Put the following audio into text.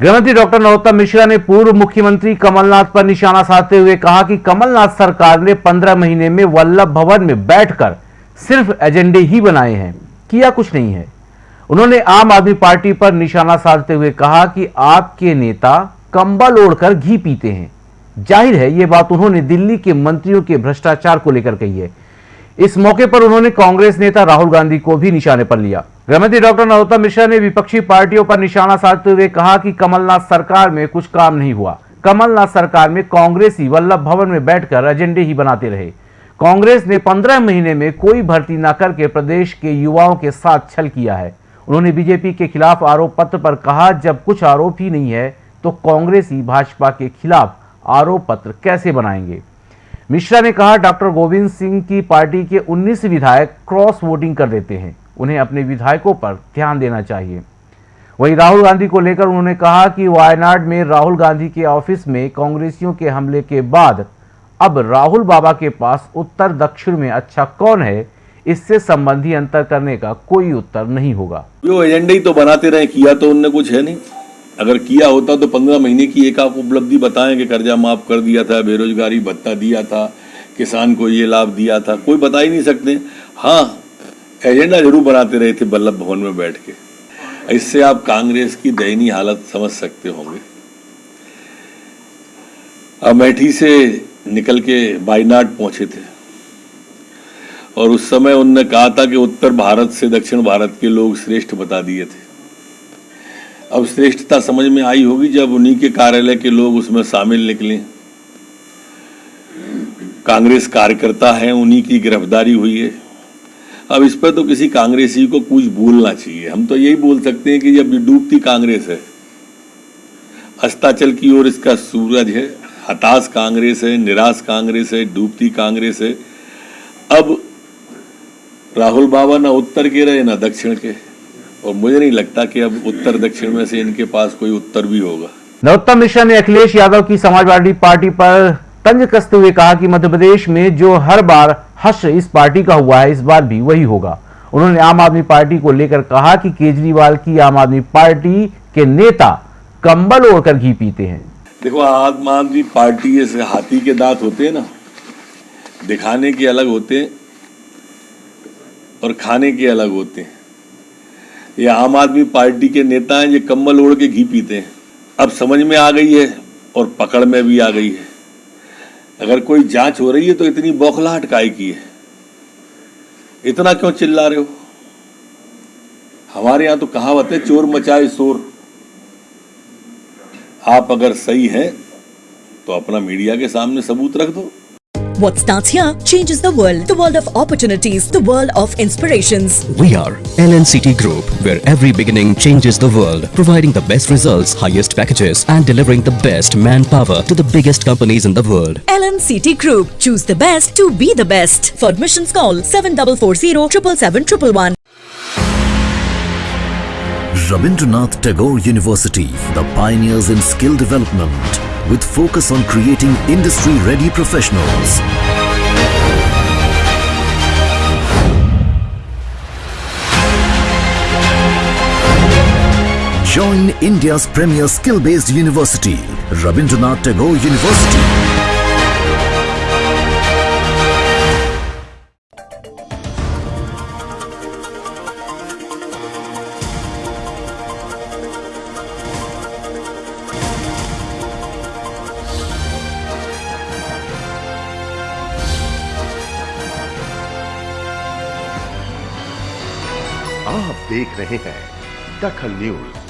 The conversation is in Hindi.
गृहमंत्री डॉक्टर नरोत्तम मिश्रा ने पूर्व मुख्यमंत्री कमलनाथ पर निशाना साधते हुए कहा कि कमलनाथ सरकार ने पंद्रह महीने में वल्लभ भवन में बैठकर सिर्फ़ एजेंडे ही बनाए हैं, किया कुछ नहीं है। उन्होंने आम आदमी पार्टी पर निशाना साधते हुए कहा कि आपके नेता कंबल ओढ़कर घी पीते हैं। ज़ाहिर है, ये बात उन्होंने दिल्ली के मंत्रियों के भ्रष्टाचार को लेकर कही है। इस मौके पर उन्होंने कांग्रेस नेता राहुल गांधी को भी निशाने पर लिया। गृहमंत्री डॉक्टर नरोत्तम मिश्रा ने विपक्षी पार्टियों पर निशाना साधते हुए कहा कि कमलनाथ सरकार में कुछ काम नहीं हुआ। कमलनाथ सरकार में कांग्रेस ही वल्लभ भवन में बैठकर एजेंडे ही बनाते रहे। कांग्रेस ने पंद्रह महीने में कोई भर्ती न करके प्रदेश के युवाओं के साथ छल किया है। उन्होंने बीजेपी के खिलाफ आरोप पत्र पर कहा, जब कुछ आरोप ही नहीं है तो कांग्रेस ही भाजपा के खिलाफ आरोप पत्र कैसे बनाएँगे? मिश्रा ने कहा, डॉक्टर गोविंद सिंह की पार्टी के 19 विधायक क्रॉस वोटिंग कर देते हैं। उन्हें अपने विधायकों पर ध्यान देना चाहिए। वहीं राहुल गांधी को लेकर उन्होंने कहा कि वायनाड में राहुल गांधी के ऑफ़िस में कांग्रेसियों के हमले के बाद अब राहुल बाबा के पास उत्तर दक्षिण में अच्छा कौन है, इससे संबंधी अंतर करने का कोई उत्तर नहीं होगा। जो एजेंडे ही तो बनाते रहे, किया तो उनने कुछ है नहीं। अगर किया होता तो पंद्रह महीने की एक आप उपलब्धि बताएँ कि कर्जा माफ़ कर दिया था, बेरोजगारी, भत्ता दिया था, किसान को ये लाभ दिया था, कोई बता ही नहीं सकते। हाँ एजेंडा ज़रूर बनाते रहे थे बल्लभ भवन में बैठ के। इससे आप कांग्रेस की दयनीय हालत समझ सकते होंगे। अमेठी से निकल के बाइनाड पहुँचे थे। और उस समय उनने कहा था कि उत्तर भारत से दक्षिण भारत के लोग श्रेष्ठ बता दिए थे। अब श्रेष्ठता समझ में आई होगी जब उन्हीं के कार्यालय के लोग उसमें शामिल निकले। कांग्रेस कार्यकर्ता हैं, उन्हीं की गिरफ्तारी हुई है। अब इस पर तो किसी कांग्रेसी को कुछ बोलना चाहिए। हम तो यही बोल सकते हैं कि जब डूबती कांग्रेस है, अस्ताचल की ओर इसका सूरज है, हताश कांग्रेस है, निराश कांग्रेस है, डूबती कांग्रेस है, अब राहुल बाबा ना उत्तर के रहे, ना दक्षिण के। और मुझे नहीं लगता कि अब उत्तर दक्षिण में से इनके पास कोई उत्तर भी होगा। नरोत्तम मिश्रा ने अखिलेश यादव की समाजवादी पार्टी पर तंज कसते हुए कहा कि मध्य प्रदेश में जो हर बार हर्ष इस पार्टी का हुआ है, इस बार भी वही होगा। उन्होंने आम आदमी पार्टी को लेकर कहा कि केजरीवाल की आम आदमी पार्टी के नेता कंबल ओढ़कर घी पीते हैं। देखो, आम आदमी पार्टी जैसे हाथी के दांत होते हैं ना, दिखाने के अलग होते हैं और खाने के अलग होते हैं। ये आम आदमी पार्टी के नेता हैं, ये कम्बल ओढ़ के घी पीते हैं। अब समझ में आ गई है और पकड़ में भी आ गई है। अगर कोई जाँच हो रही है तो इतनी बौखलाहट काय की है। इतना क्यों चिल्ला रहे हो? हमारे यहाँ तो कहावत है, चोर मचाए शोर। आप अगर सही हैं तो अपना मीडिया के सामने सबूत रख दो। What starts here changes the world. The world of opportunities, the world of inspirations. We are LNCT Group, where every beginning changes the world, providing the best results, highest packages, and delivering the best manpower to the biggest companies in the world. LNCT Group. Choose the best to be the best. For admissions call 7440 777 Rabindranath Tagore University, the pioneers in skill development, with focus on creating industry-ready professionals. Join India's premier skill-based university, Rabindranath Tagore University. आप देख रहे हैं दखल न्यूज़।